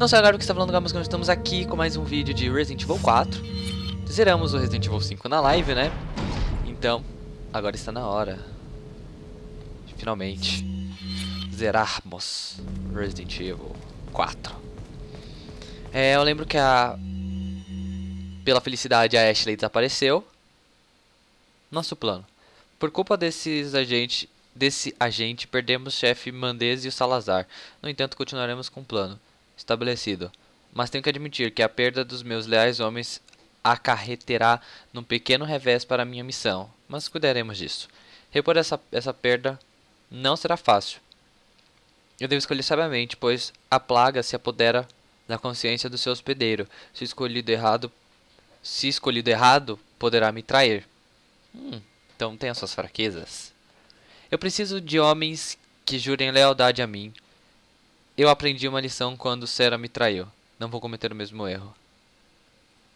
Não sei agora o que está falando, mas estamos aqui com mais um vídeo de Resident Evil 4. Zeramos o Resident Evil 5 na live, né? Então, agora está na hora finalmente zerarmos Resident Evil 4. É, eu lembro que a... Pela felicidade a Ashley desapareceu. Nosso plano. Por culpa desses agentes, desse agente, perdemos o chefe Mandez e o Salazar. No entanto, continuaremos com o plano estabelecido. Mas tenho que admitir que a perda dos meus leais homens acarreterá num pequeno revés para minha missão. Mas cuidaremos disso. Repor essa, essa perda não será fácil. Eu devo escolher sabiamente, pois a plaga se apodera da consciência do seu hospedeiro. Se escolhido errado, se escolhido errado, poderá me trair. Hum, então tem as suas fraquezas. Eu preciso de homens que jurem lealdade a mim. Eu aprendi uma lição quando Sera me traiu. Não vou cometer o mesmo erro.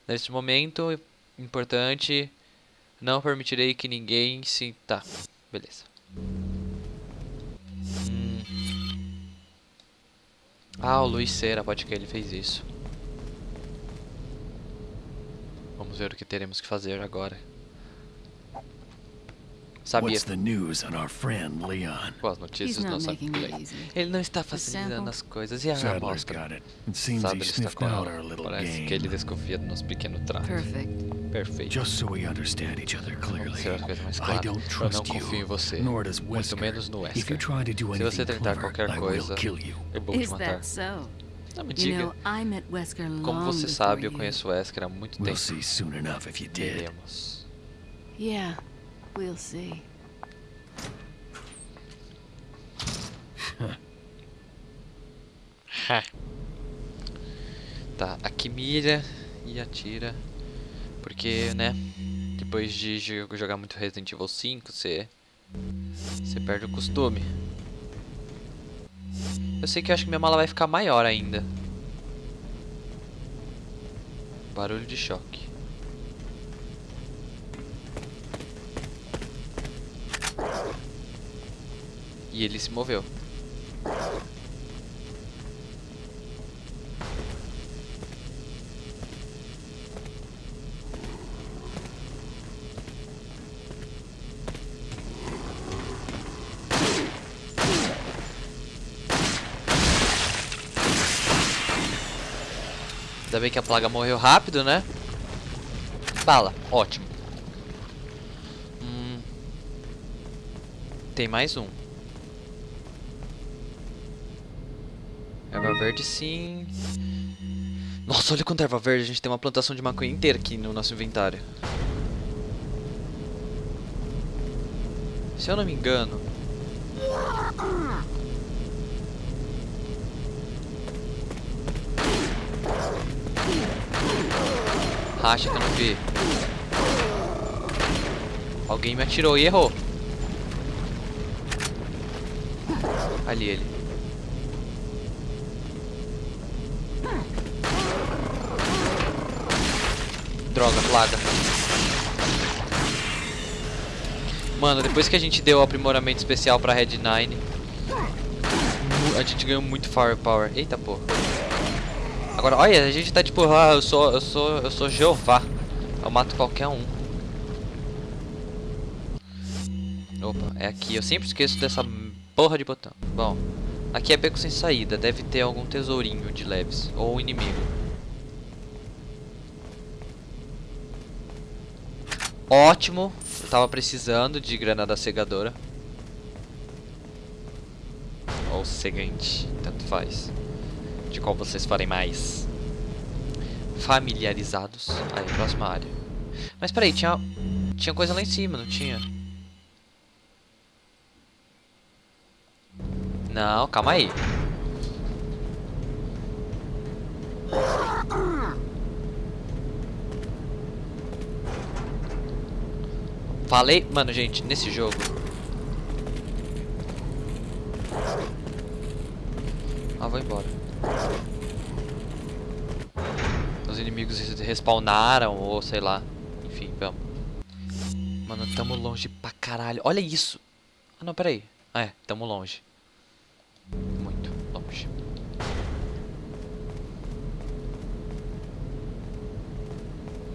Neste momento importante, não permitirei que ninguém se... Tá, beleza. Hum. Ah, o Luiz Cera, pode que ele fez isso. Vamos ver o que teremos que fazer agora. Sabia. What's the news on our friend Leon? Com as notícias do nosso amigo Leon. Ele não está facilitando as coisas. E a amostra? ele está com ela. Parece que ele desconfia do nosso pequeno trato. Perfeito. Just so we understand each other Vamos clearly, ser as coisas mais I claras. don't Eu não confio em você. nor does Muito menos no Wesker. Se você tentar qualquer coisa, eu vou te matar. Não me diga. Como você sabe, eu conheço o Wesker há muito tempo. Veremos. Yeah, we'll see. Tá, aqui mira e atira. Porque, né? Depois de jo- jogar muito Resident Evil 5, você. Você perde o costume. Eu sei que eu acho que minha mala vai ficar maior ainda. Barulho de choque. E ele se moveu. Ainda bem que a plaga morreu rápido, né? Bala, ótimo. Hum. Tem mais um. Verde sim. Nossa, olha quanta erva verde. A gente tem uma plantação de maconha inteira aqui no nosso inventário. Se eu não me engano. Racha que eu não vi. Alguém me atirou e errou. Ali ele. Plaga. Mano, depois que a gente deu o aprimoramento especial pra Red 9, mu- a gente ganhou muito firepower. Eita porra. Agora, olha, a gente tá tipo, ah, eu sou, eu sou, eu sou Jeová. Eu mato qualquer um. Opa, é aqui. Eu sempre esqueço dessa porra de botão. Bom, aqui é beco sem saída. Deve ter algum tesourinho de leves. Ou inimigo. Ótimo. Eu tava precisando de granada cegadora. Ou cegante. Tanto faz. De qual vocês farem mais familiarizados. Aí, próxima área. Mas peraí, tinha, tinha coisa lá em cima, não tinha? Não, calma aí. Falei, mano, gente, nesse jogo. Ah, vou embora. Os inimigos res- respawnaram, ou sei lá. Enfim, vamos. Mano, tamo longe pra caralho. Olha isso. Ah, não, peraí. Ah, é, tamo longe. Muito longe.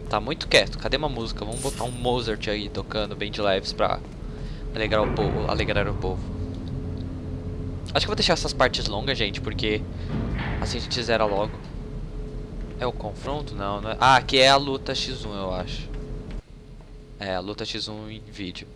Tá muito quieto. Cadê uma música? Vamos botar um Mozart aí tocando bem de leves pra alegrar o povo. Alegrar o povo. Acho que vou deixar essas partes longas, gente, porque assim a gente zera logo. É o confronto? Não, não é. Ah, aqui é a luta X1, eu acho. É, a luta X1 em vídeo.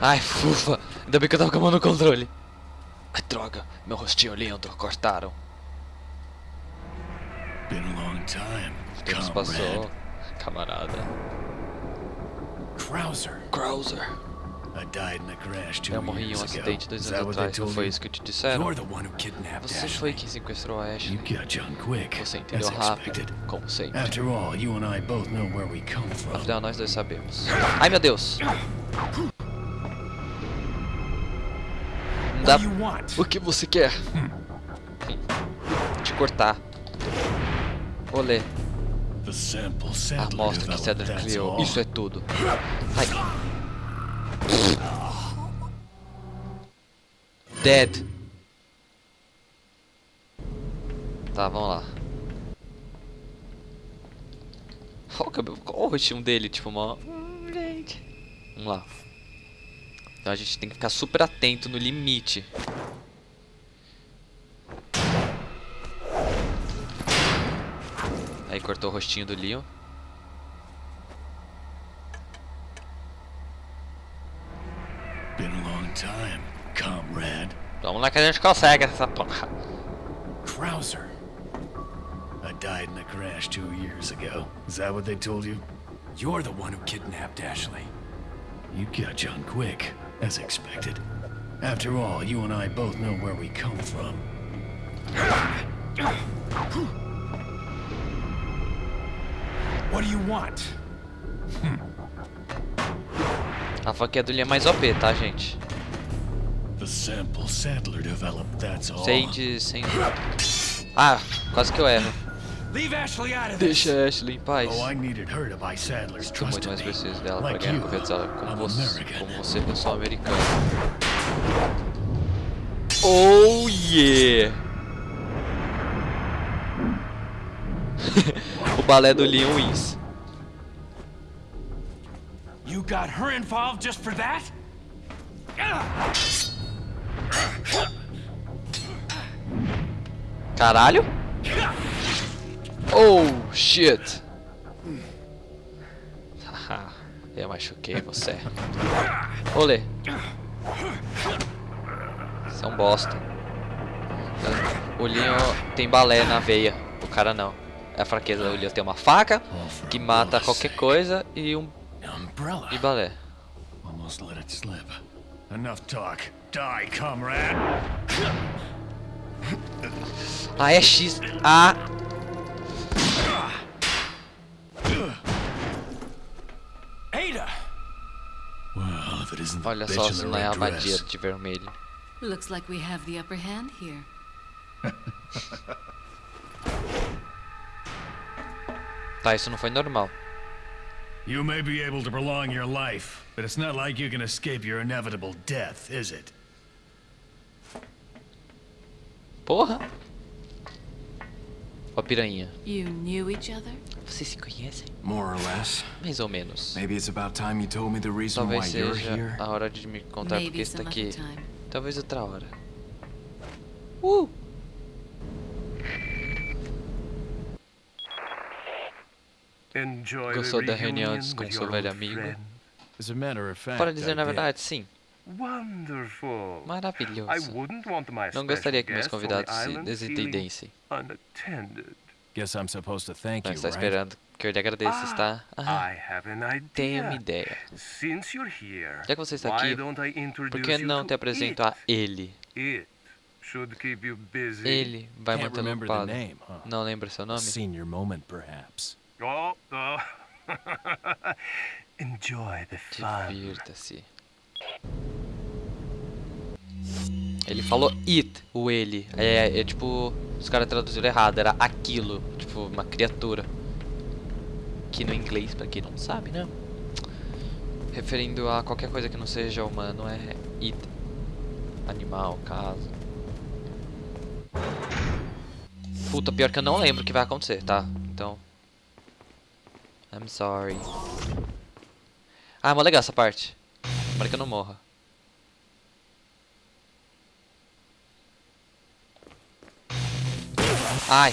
Ai, fufa. Ainda bem que eu tava com a mão no controle. Ai, droga. Meu rostinho lindo. Cortaram. O tempo passou. Camarada. Krauser. Krauser. Eu morri em um acidente dois Is anos atrás. Não foi isso que te disseram? Você foi quem sequestrou a Ashley. Você entendeu rápido, como sempre. Afinal, nós dois sabemos. Ai, meu Deus. dá... O que você quer? Te cortar. Olê. The sample A amostra que that's criou. Isso é tudo. Ai. Dead. Tá, vamos lá. Qual, que é o- qual o rostinho dele? Tipo, uma... Hum. Vamos lá. Então a gente tem que ficar super atento no limite. Aí cortou o rostinho do Leon. Been a long time, comrade. Vamos lá que a gente consegue essa porra. Krauser. I died in a crash two years ago. Is that what they told you? You're the one who kidnapped Ashley. You got John quick, as expected. After all, you and I both know where we come from. What do you want? A faquinha do Leon é mais OP, tá, gente? The sample Sadler developed, that's all. Sem de... sem... Ah, quase que eu erro. Leave Ashley out of this. Deixa a Ashley em paz. Oh, I needed her to buy Sadler's Estou trust muito mais me. preciso dela para Like ganhar a you, confiança dela como I'm você, American. como você, pessoal americano. Oh yeah! o balé do Leon wins. You got her involved just for that? Caralho! Oh shit! Haha, eu machuquei você. Olê! Você é um bosta. O Leon tem balé na veia, o cara não. É a fraqueza do Leon tem uma faca que mata qualquer coisa e um e balé. Almost let it slip. Enough talk. Die, comrade. Ah, é X. Ah, Ada! Well, if it isn't the olha bitch só in se the não é a dress. de vermelho. Looks like we have the upper hand here. Tá, isso não foi normal. You may be able to prolong your life, but it's not like you can escape your inevitable death, is it? Porra! Ó a piranha. You knew each other? Vocês se conhecem? More or less. Mais ou menos. Maybe it's about time you told me the reason why Talvez you're seja here. a hora de me contar porque Maybe está some aqui. time. Talvez outra hora. Uh! Enjoy Gostou da reunião reunion com seu velho amigo? friend? As a matter of fact, Para dizer na verdade, sim. Wonderful. Maravilhoso. wouldn't want my Não gostaria que meus convidados se desentendessem. Guess I'm supposed to thank you, está right? esperando que eu lhe agradeça, está? Ah, I have an idea. tenho uma ideia. Since you're here, Já que você está why aqui, don't I introduce Por que you não to te apresento it? a ele? It should keep you busy. Ele vai Can't manter remember the ocupado. Não lembra seu nome? Senior moment, perhaps. Oh, oh. Enjoy the fun. Divirta-se. Ele falou it, o ele. É, é tipo, os caras traduziram errado, era aquilo, tipo, uma criatura. Que no inglês, pra quem não sabe, né? referindo a qualquer coisa que não seja humano, é it. Animal, casa. Puta, pior que eu não lembro o que vai acontecer, tá? Então... I'm sorry. Ah, é mó legal essa parte. Tomara que eu não morra. Ai.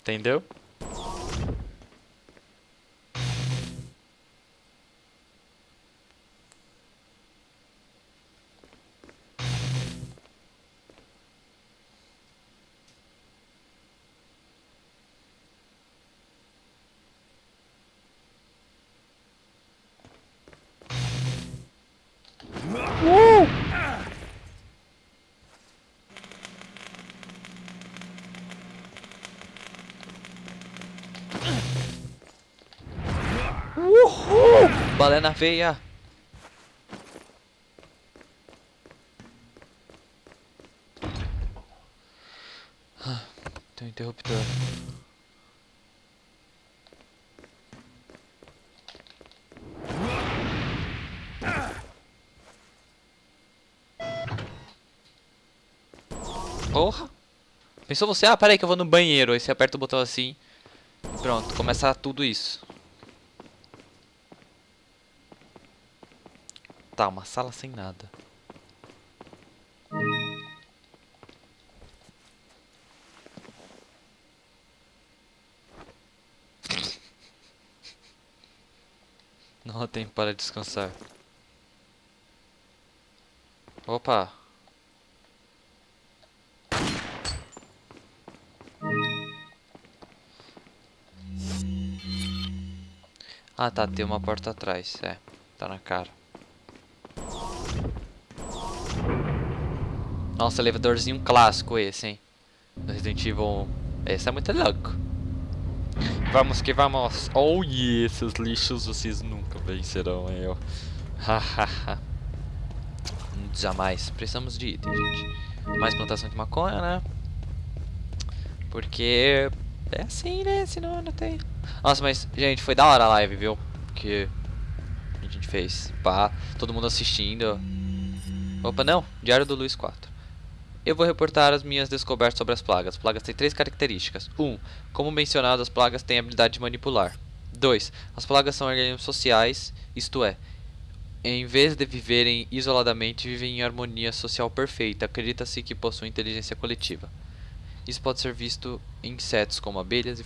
Entendeu? Balé na veia. Ah, tem um interruptor. Porra! Pensou você? Ah, peraí que eu vou no banheiro. Aí você aperta o botão assim. Pronto, começa tudo isso. Tá, uma sala sem nada. Não há tempo para descansar. Opa! Ah tá, tem uma porta atrás, é, tá na cara. Nossa, elevadorzinho clássico esse, hein? Do Resident Evil. Esse é muito louco. Vamos que vamos. Oh yeah, esses lixos vocês nunca vencerão eu. Hahaha. Jamais. Precisamos de item, gente. Mais plantação de maconha, né? Porque é assim, né? Senão não tem. Nossa, mas, gente, foi da hora a live, viu? Que a gente fez. Pá, todo mundo assistindo. Opa, não. Diário do Luiz 4. Eu vou reportar as minhas descobertas sobre as plagas. As plagas têm três características. 1. Um, como mencionado, as plagas têm a habilidade de manipular. 2. As plagas são organismos sociais, isto é, em vez de viverem isoladamente, vivem em harmonia social perfeita. Acredita-se que possuem inteligência coletiva. Isso pode ser visto em insetos como abelhas e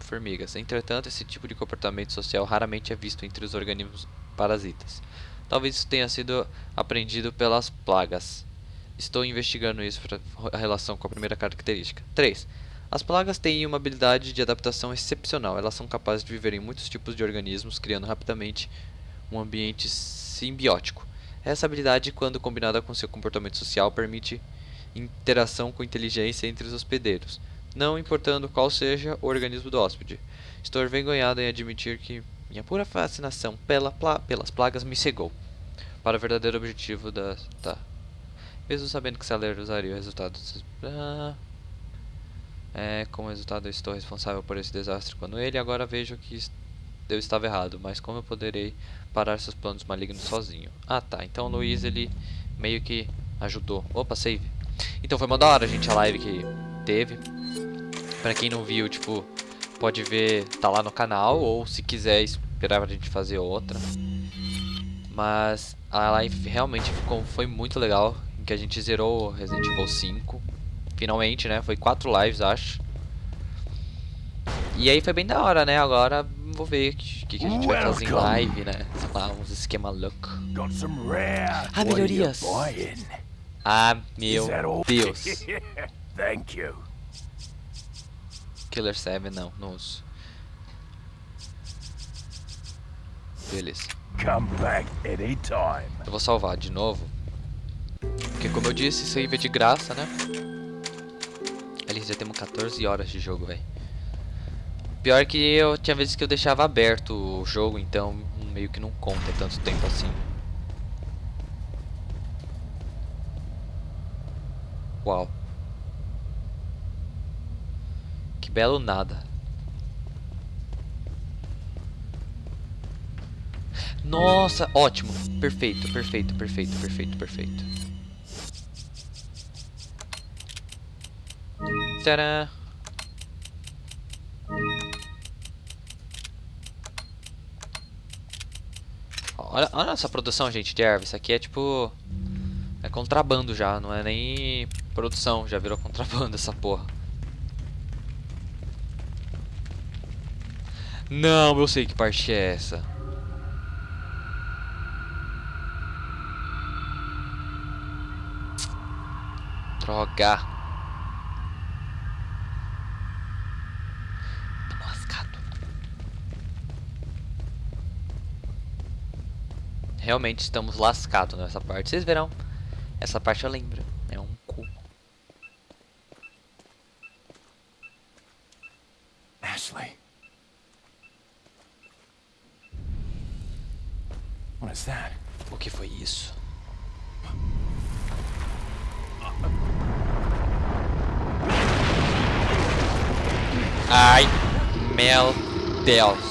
formigas. Entretanto, esse tipo de comportamento social raramente é visto entre os organismos parasitas. Talvez isso tenha sido aprendido pelas plagas. Estou investigando isso para a relação com a primeira característica. 3. As plagas têm uma habilidade de adaptação excepcional. Elas são capazes de viver em muitos tipos de organismos, criando rapidamente um ambiente simbiótico. Essa habilidade, quando combinada com seu comportamento social, permite interação com inteligência entre os hospedeiros, não importando qual seja o organismo do hóspede. Estou envergonhado em admitir que minha pura fascinação pela pla pelas plagas me cegou para o verdadeiro objetivo da... Tá. Mesmo sabendo que Saler usaria o resultado... Ah, é, como resultado eu estou responsável por esse desastre quando ele, agora vejo que eu estava errado, mas como eu poderei parar seus planos malignos sozinho? Ah tá, então o Luiz ele meio que ajudou. Opa, save. Então foi uma da hora, gente, a live que teve. Pra quem não viu, tipo, pode ver, tá lá no canal, ou se quiser esperar pra gente fazer outra. Mas a live realmente ficou, foi muito legal que a gente zerou Resident Evil 5. Finalmente, né? Foi quatro lives, acho. E aí foi bem da hora, né? Agora vou ver o que, que, a gente vai fazer em live, né? Sei lá, uns esquema louco. Ah, melhorias! Ah, meu Deus! Thank you. Killer 7, não, não uso. Beleza. Come back anytime. Eu vou salvar de novo. Porque como eu disse, save é de graça, né? Ali já temos 14 horas de jogo, velho. Pior que eu tinha vezes que eu deixava aberto o jogo, então meio que não conta tanto tempo assim. Uau. belo nada. Nossa, ótimo. Perfeito, perfeito, perfeito, perfeito, perfeito. Tcharam. Olha, olha essa produção, gente, de erva. Isso aqui é tipo... É contrabando já, não é nem produção. Já virou contrabando essa porra. Não, eu sei que parte é essa. Droga. Tamo lascado. Realmente estamos lascados nessa parte. Vocês verão. Essa parte eu lembro. É um cu. Ashley. What is that? O que foi isso? Ai, meu Deus.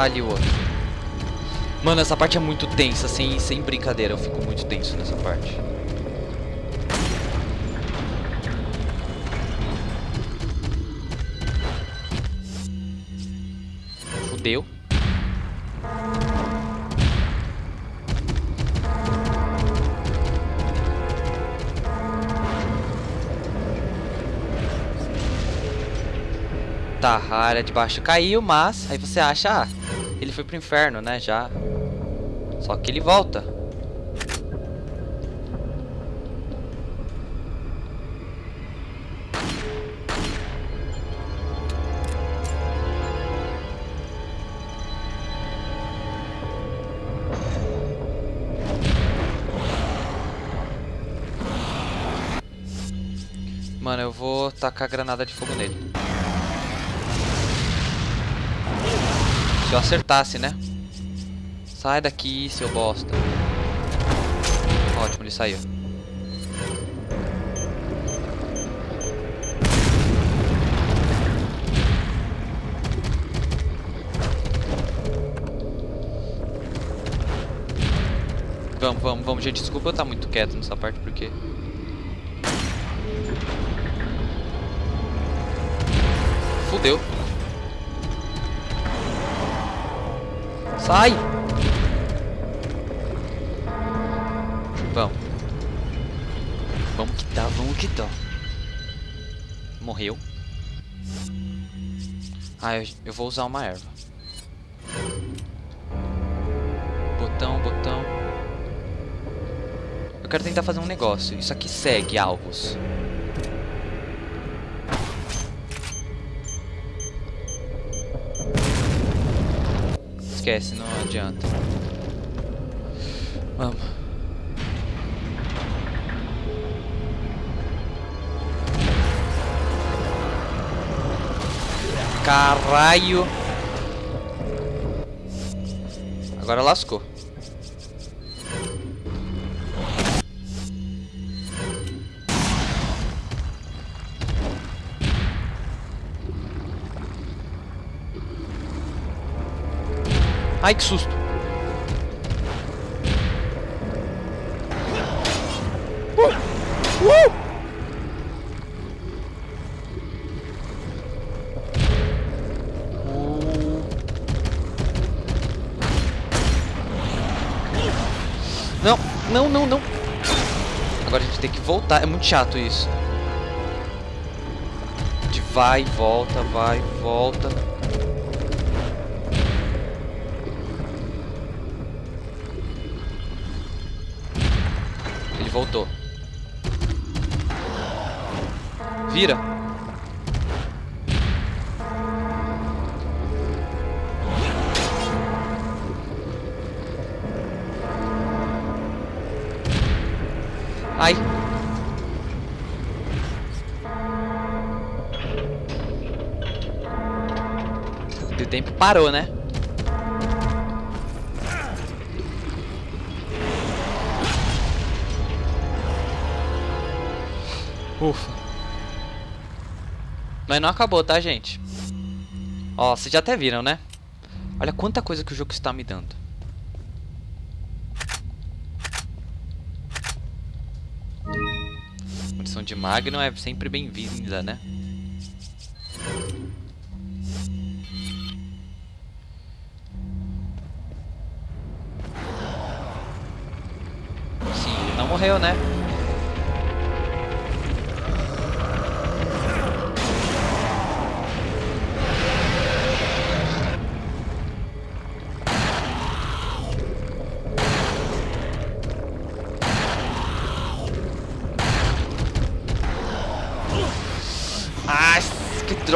Ali o outro. Mano, essa parte é muito tensa, sem, sem brincadeira. Eu fico muito tenso nessa parte. Tá, a área de baixo caiu, mas aí você acha, ah, ele foi pro inferno, né, já. Só que ele volta. Mano, eu vou tacar granada de fogo nele. Se eu acertasse, né? Sai daqui, seu bosta. Ótimo, ele saiu. Vamos, vamos, vamos, gente. Desculpa eu estar muito quieto nessa parte, porque... Fudeu. Sai! Vamos. Vamos que dá, vamos que dá. Morreu. Ah, eu, eu vou usar uma erva. Botão, botão. Eu quero tentar fazer um negócio. Isso aqui segue alvos. Esquece, não adianta. Vamos. Caralho. Agora lascou. Ai, que susto. Uh! Uh! Não, não, não, não. Agora a gente tem que voltar. É muito chato isso. De vai, volta, vai, volta. Ai. O tempo parou, né? Ufa. Mas não acabou, tá, gente? Ó, vocês já até viram, né? Olha quanta coisa que o jogo está me dando. De Magnum é sempre bem-vinda, né? Sim, ele não morreu, né?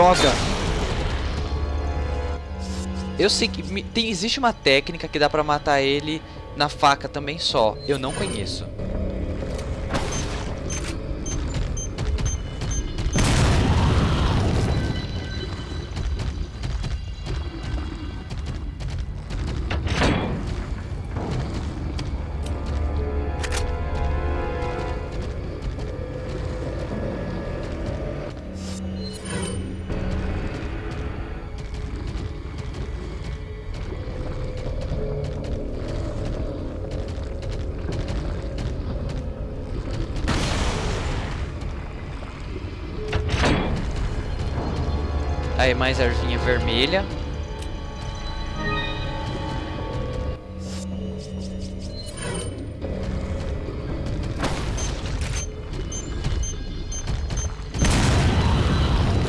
Droga! Eu sei que tem, existe uma técnica que dá pra matar ele na faca também só. Eu não conheço. Aí, mais ervinha vermelha.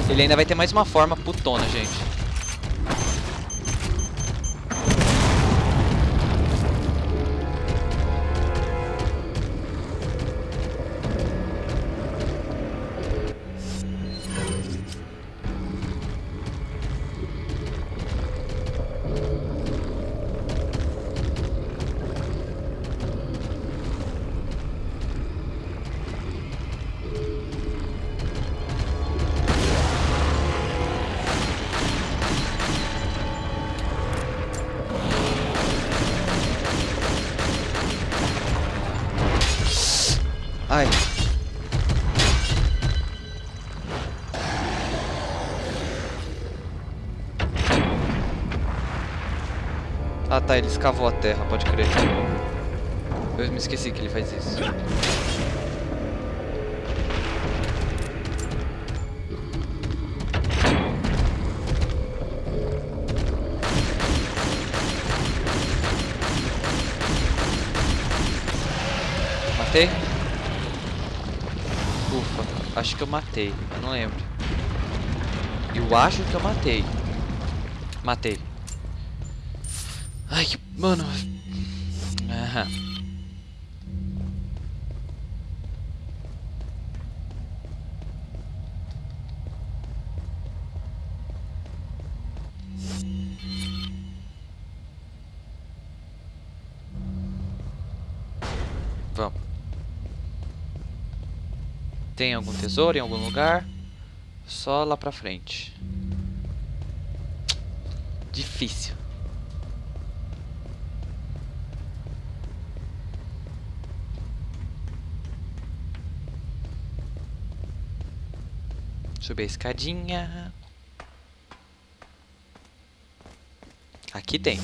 Ele ainda vai ter mais uma forma putona, gente. Ah tá, ele escavou a terra, pode crer. Eu me esqueci que ele faz isso. Matei? Ufa, acho que eu matei, eu não lembro. Eu acho que eu matei. Matei. Mano... Vamos. Tem algum tesouro em algum lugar? Só lá pra frente. Difícil. Subir a escadinha. Aqui tem.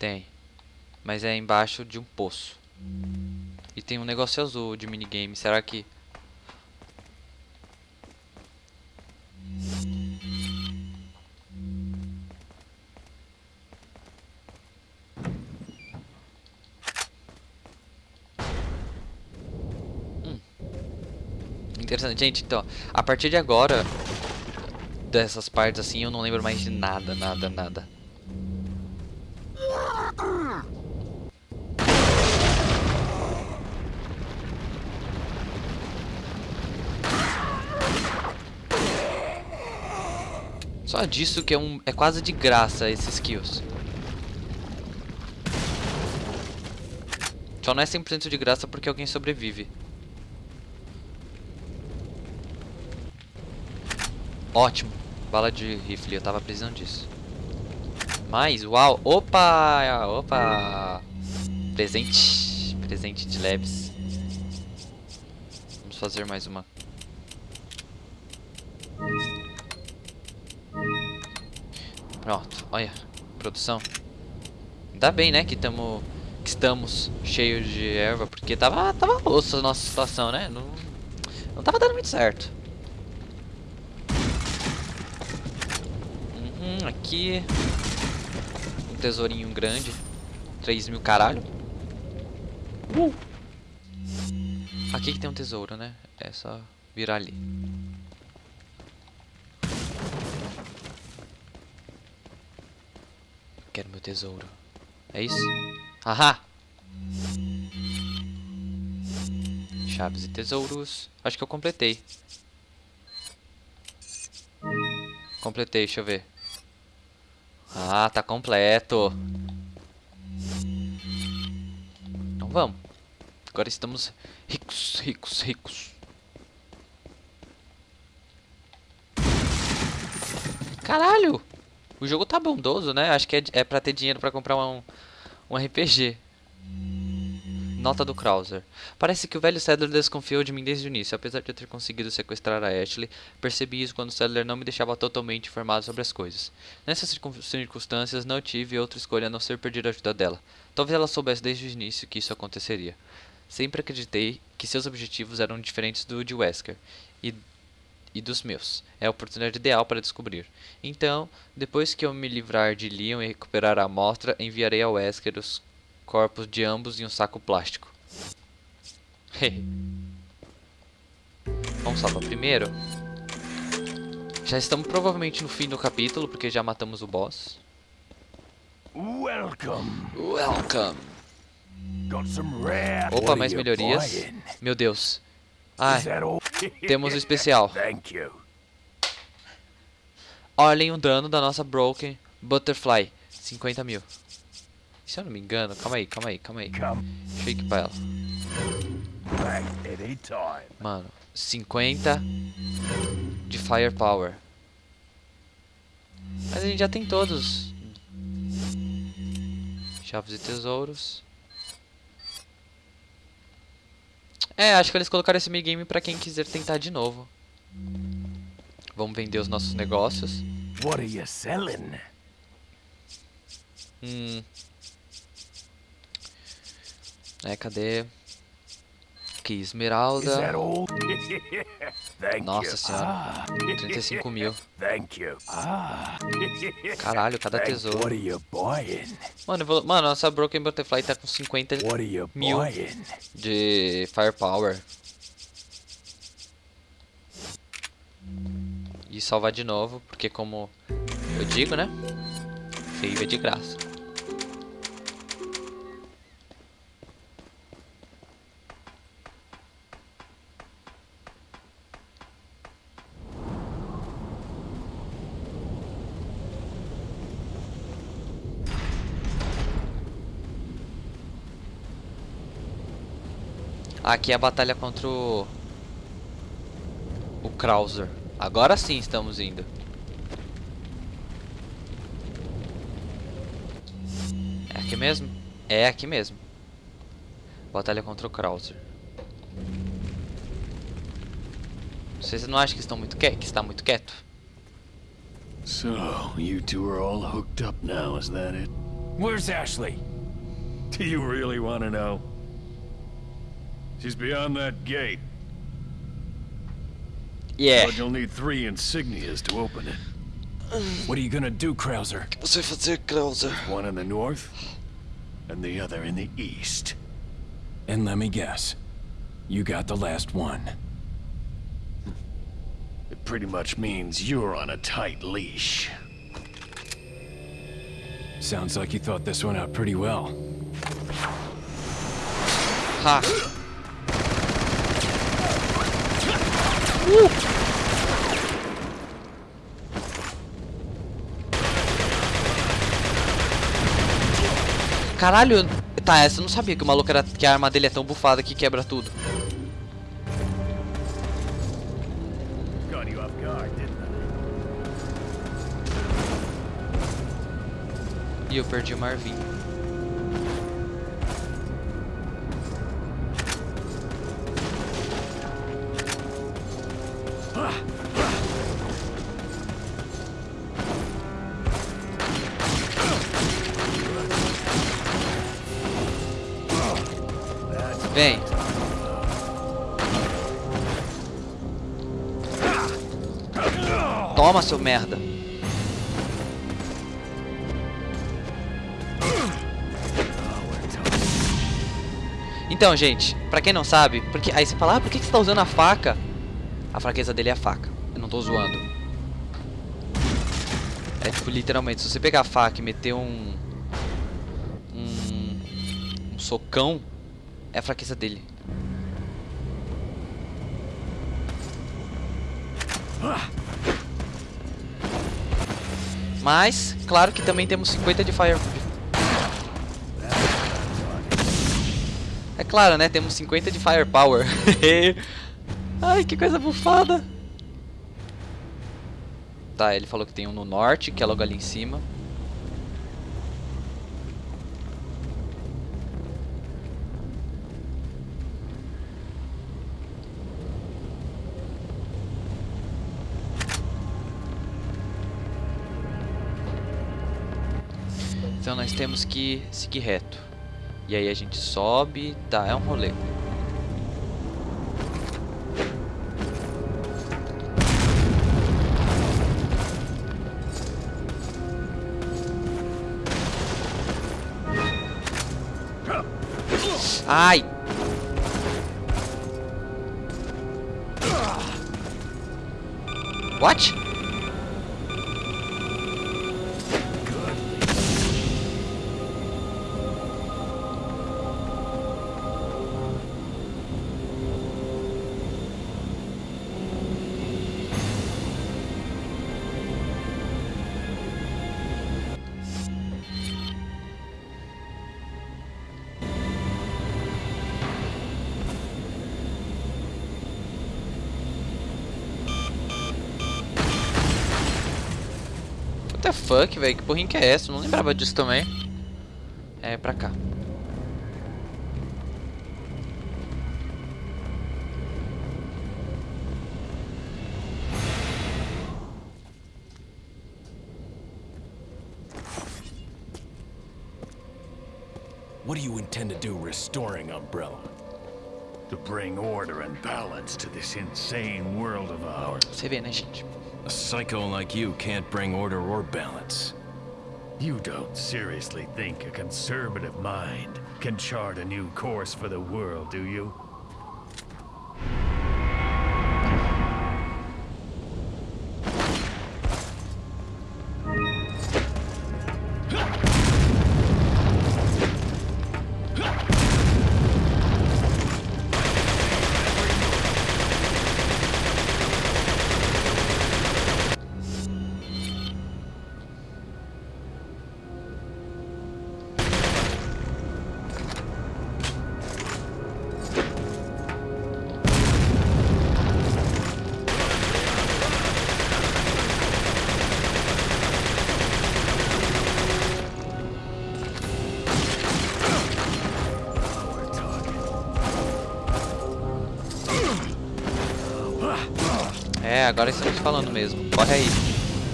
Tem. Mas é embaixo de um poço. E tem um negócio azul de minigame. Será que... interessante. Gente, então, a partir de agora, dessas partes assim, eu não lembro mais de nada, nada, nada. Só disso que é, um, é quase de graça esses kills. Só não é 100% de graça porque alguém sobrevive. Ótimo. Bala de rifle, eu tava precisando disso. Mais, uau. Opa! Opa! Presente. Presente de leves. Vamos fazer mais uma. Pronto, olha. Produção. Ainda bem, né, que, que estamos cheios de erva, porque tava, tava osso a nossa situação, né? Não, não tava dando muito certo. Aqui. Um tesourinho grande. 3 mil caralho. Uh! Aqui que tem um tesouro, né? É só virar ali. Quero meu tesouro. É isso? Ahá! Chaves e tesouros. Acho que eu completei. Completei, deixa eu ver. Ah, tá completo. Então vamos. Agora estamos ricos, ricos, ricos. Caralho! O jogo tá bondoso, né? Acho que é, é pra ter dinheiro pra comprar um, um RPG. Nota do Krauser. Parece que o velho Sadler desconfiou de mim desde o início. Apesar de eu ter conseguido sequestrar a Ashley, percebi isso quando Sadler não me deixava totalmente informado sobre as coisas. Nessas circunstâncias, não tive outra escolha a não ser pedir a ajuda dela. Talvez ela soubesse desde o início que isso aconteceria. Sempre acreditei que seus objetivos eram diferentes do de Wesker e, e dos meus. É a oportunidade ideal para descobrir. Então, depois que eu me livrar de Leon e recuperar a amostra, enviarei a Wesker os corpos de ambos em um saco plástico. Vamos salvar primeiro. Já estamos provavelmente no fim do capítulo, porque já matamos o boss. Welcome. Welcome. Got some rare. Opa, mais melhorias. Meu Deus. Ai, temos o especial. Thank you. Olhem o dano da nossa Broken Butterfly. 50 mil. Se eu não me engano, calma aí, calma aí, calma aí. Deixa eu equipar ela. Mano, 50 de Firepower. Mas a gente já tem todos. Chaves e tesouros. É, acho que eles colocaram esse minigame pra quem quiser tentar de novo. Vamos vender os nossos negócios. What are you selling? Hum. É, cadê? Aqui, esmeralda. Nossa senhora. Ah, 35 mil. thank you. Ah. Caralho, cada tesouro. Mano, vou... Mano, nossa Broken Butterfly tá com 50 What are you Mil. de Firepower. E salvar de novo, porque como eu digo, né? Save é de graça. Aqui é a batalha contra o... O Krauser. Agora sim estamos indo. É aqui mesmo? É aqui mesmo. Batalha contra o Krauser. Vocês não acham que estão muito que que está muito quieto? So, you two are all hooked up now, is that it? Where's Ashley? Do you really want to know? She's beyond that gate, Yeah. but you'll need three insignias to open it. What are you gonna do, Krauser? Você vai fazer Krauser? One in the north, and the other in the east. And let me guess. You got the last one. It pretty much means you're on a tight leash. Sounds like you thought this one out pretty well. Ha! Caralho, tá, essa eu não sabia que o maluco era. que a arma dele é tão bufada que quebra tudo. E eu perdi o Marvin. Merda. Então, gente, pra quem não sabe, porque aí você fala, ah, por que você tá usando a faca? A fraqueza dele é a faca. Eu não tô zoando. É tipo, literalmente, se você pegar a faca e meter um. Um. Um socão, é a fraqueza dele. Mas, claro que também temos 50 de fire. É claro, né? Temos 50 de firepower. Ai, que coisa bufada. Tá, ele falou que tem um no norte, que é logo ali em cima. Nós temos que seguir reto. E aí a gente sobe, tá, é um rolê. Ai! What? Fuck, velho? Que porrinha que é essa? Eu não lembrava disso também. É pra cá. What do you intend to do restoring Umbrella? To bring order and balance to this insane world of ours. Você vê, né, gente? A psycho like you can't bring order or balance. You don't seriously think a conservative mind can chart a new course for the world, do you? Agora estamos falando mesmo. Corre aí,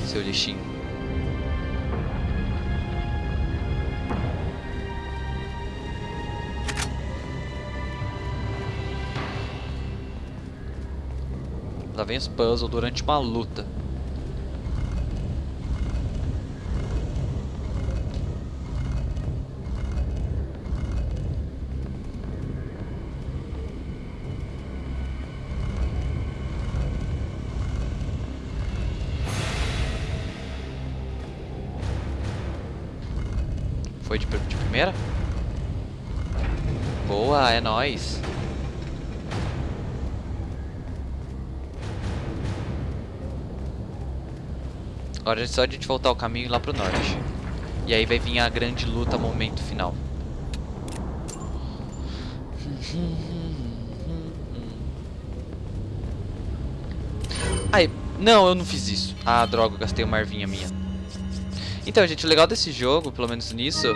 seu lixinho. Lá vem os puzzles durante uma luta. De, de primeira? Boa, é nóis. Agora é só a gente voltar o caminho lá pro norte. E aí vai vir a grande luta, momento final. Ai, não, eu não fiz isso. Ah, droga, gastei uma ervinha minha. Então, gente, o legal desse jogo, pelo menos nisso,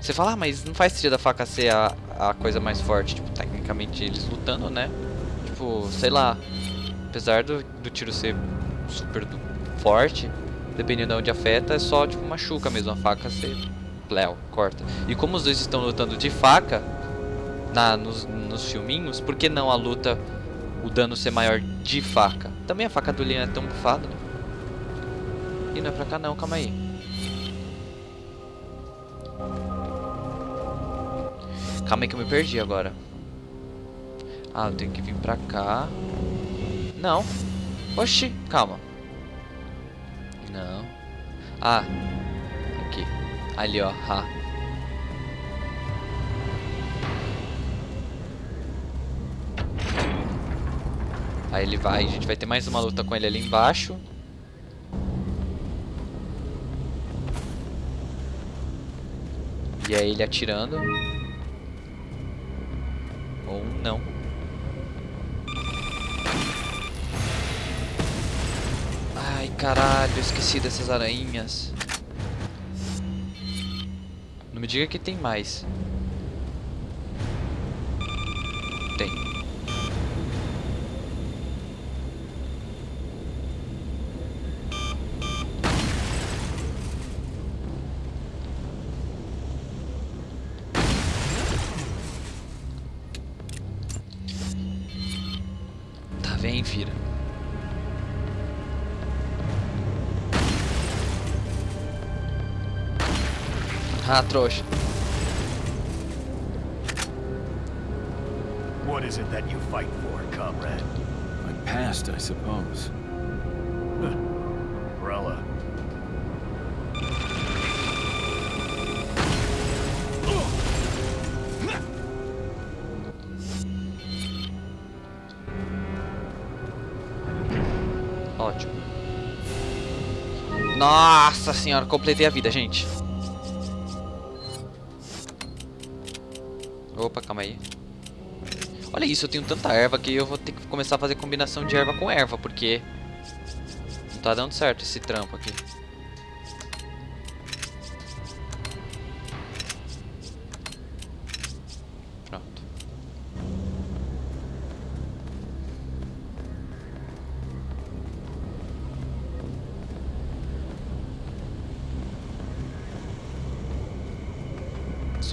você fala, ah, mas não faz sentido a faca ser a, a coisa mais forte. Tipo, tecnicamente eles lutando, né? Tipo, sei lá. Apesar do, do tiro ser super do- forte, dependendo de onde afeta, é só tipo machuca mesmo. A faca você. Léo, corta. E como os dois estão lutando de faca na, nos, nos filminhos, por que não a luta, o dano ser maior de faca? Também a faca do Leon é tão bufada, né? Ih, não é pra cá não, calma aí. Calma aí que eu me perdi agora. Ah, eu tenho que vir pra cá. Não. Oxi, calma. Não. Ah. Aqui. Ali, ó. Ha. Aí ele vai, a gente vai ter mais uma luta com ele ali embaixo. E aí ele atirando. Ou não. Ai, caralho, esqueci dessas aranhas. Não me diga que tem mais. Ah, trouxa. What is it that you fight for, comrade? My past, I suppose. Umbrella. Ótimo. Nossa senhora, completei a vida, gente. Opa, calma aí. Olha isso, eu tenho tanta erva que eu vou ter que começar a fazer combinação de erva com erva, porque não tá dando certo esse trampo aqui.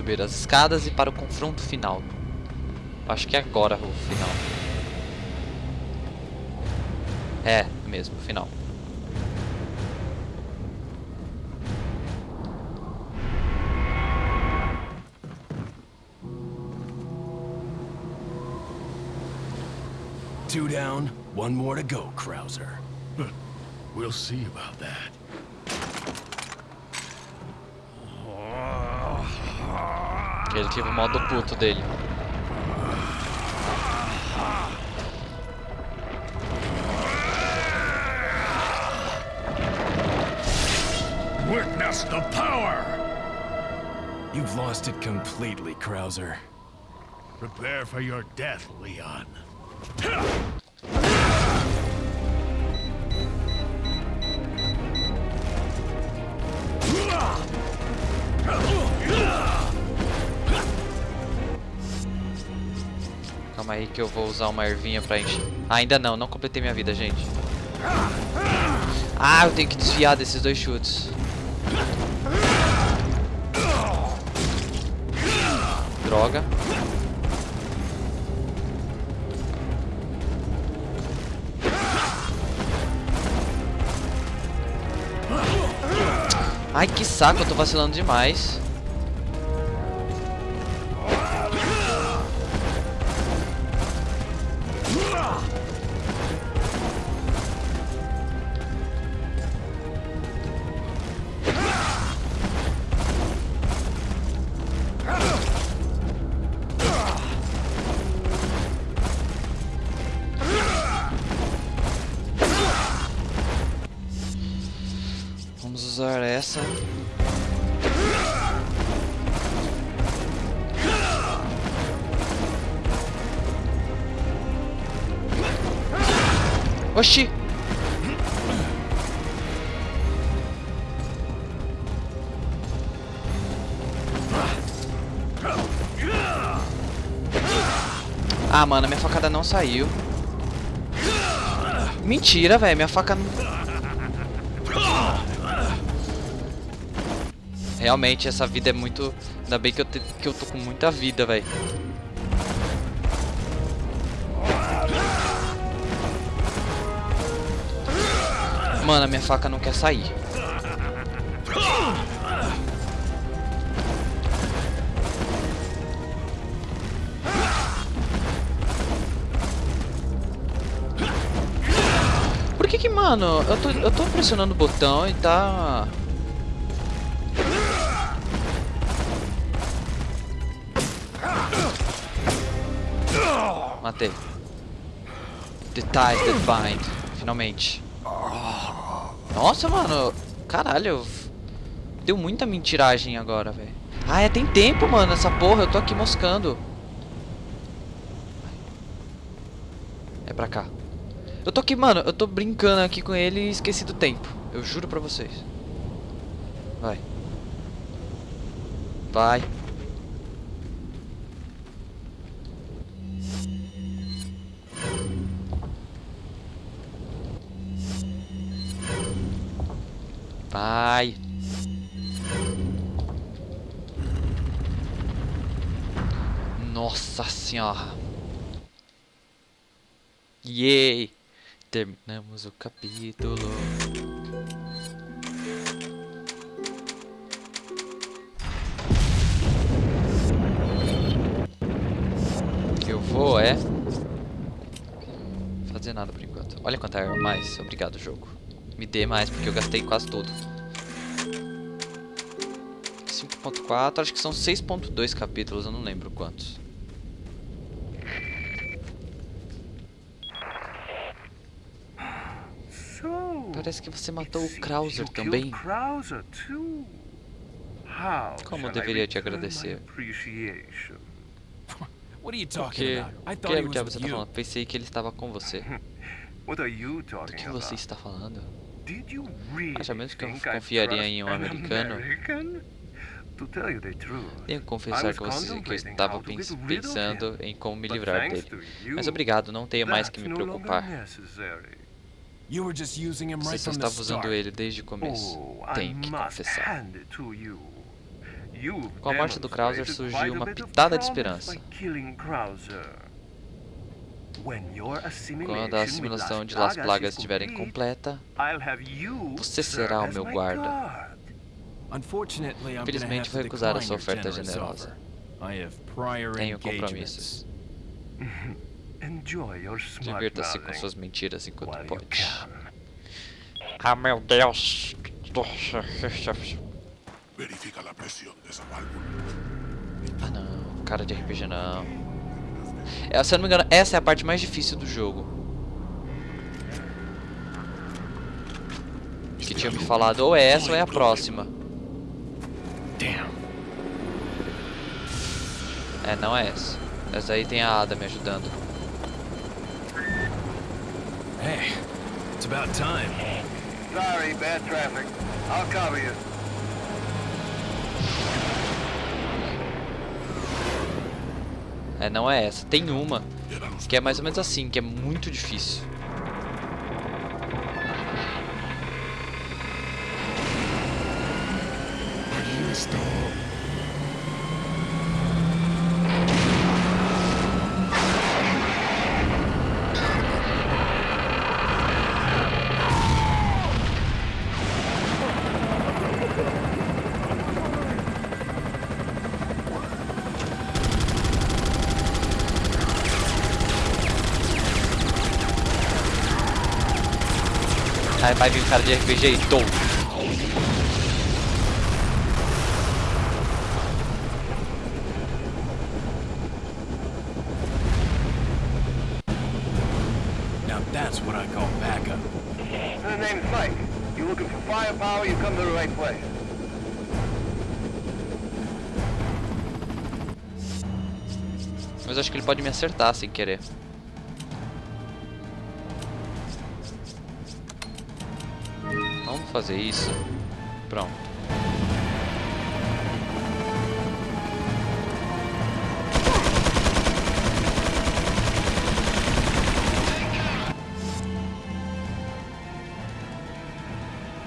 Subir as escadas e para o confronto final. Acho que é agora o final. É, mesmo, final. Two down, one more to go, Krauser. We'll see about that. Ele teve o modo puto dele. Witness the power! You've lost it completely, Krauser. Prepare for your death, Leon. Calma aí que eu vou usar uma ervinha pra encher. Ainda não, não completei minha vida, gente. Ah, eu tenho que desviar desses dois chutes. Droga. Ai, que saco, eu tô vacilando demais. Ah, mano, minha facada não saiu. Mentira, velho. Minha faca. Realmente, essa vida é muito... Ainda bem que eu, te... que eu tô com muita vida, velho. Mano, a minha faca não quer sair. Mano, eu tô, eu tô pressionando o botão e tá... Matei. The ties that bind. Finalmente. Nossa, mano. Caralho. Deu muita mentiragem agora, velho. Ah, é, tem tempo, mano, essa porra. Eu tô aqui moscando. É pra cá. Eu tô aqui, mano. Eu tô brincando aqui com ele e esqueci do tempo. Eu juro pra vocês. Vai. Vai. Vai. Nossa senhora. Yay. Terminamos o capítulo. Eu vou é fazer nada por enquanto. Olha quanta arma mais. Obrigado, jogo. Me dê mais, porque eu gastei quase tudo. 5.4, acho que são 6.2 capítulos, eu não lembro quantos. So, Parece que você matou o Krauser também. Krauser too. How Como deveria te agradecer? appreciation? What are you talking Porque... about? I Que thought he que was você with tá you. falando? Pensei que ele estava com você. Do que você está falando? Did you really Acha mesmo que eu confiaria em um an americano? American? To tell you the truth, Tenho que confessar I was que, você, que eu estava how to pens- get rid of pensando em como me livrar dele. Mas obrigado, não tenho mais que me preocupar. Você estava usando ele desde o começo. Oh, I Tenho que confessar. Com a morte do Krauser surgiu uma pitada de esperança. Quando a assimilation assimilação de Las Plagas Plagas is estiver complete, completa, I'll have you Você será o meu my guarda. Infelizmente, vou recusar a sua oferta generous generosa. offer. I have prior tenho compromissos. Divirta-se com suas mentiras enquanto pode. Ah, meu Deus! Verifica la presión de esa válvula. Ah, não. Cara de RPG não. É, se eu não me engano, essa é a parte mais difícil do jogo. Que tinha me falado ou é essa ou é a próxima. Damn. É, não é essa. Essa aí tem a Ada me ajudando. Hey, it's about time. Sorry, bad traffic. I'll cover you. É, não é essa. Tem uma que é mais ou menos assim, que é muito difícil. Aí vai vir um cara de RPG e tom. Now that's what I call backup. The name's Mike. You looking for firepower, you come to the right place. Mas acho que ele pode me acertar sem querer. Fazer isso. Pronto.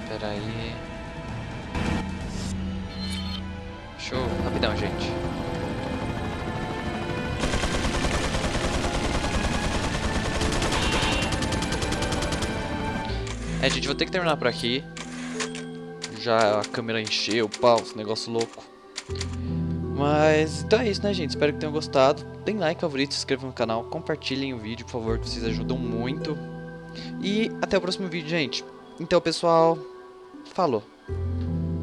Pera aí. Show, rapidão, gente. É, gente, vou ter que terminar por aqui. Já a câmera encheu, pau, esse negócio louco. Mas então é isso, né, gente? Espero que tenham gostado. Deem like, favorito, se inscrevam no canal, compartilhem o vídeo, por favor, que vocês ajudam muito. E até o próximo vídeo, gente. Então, pessoal, falou.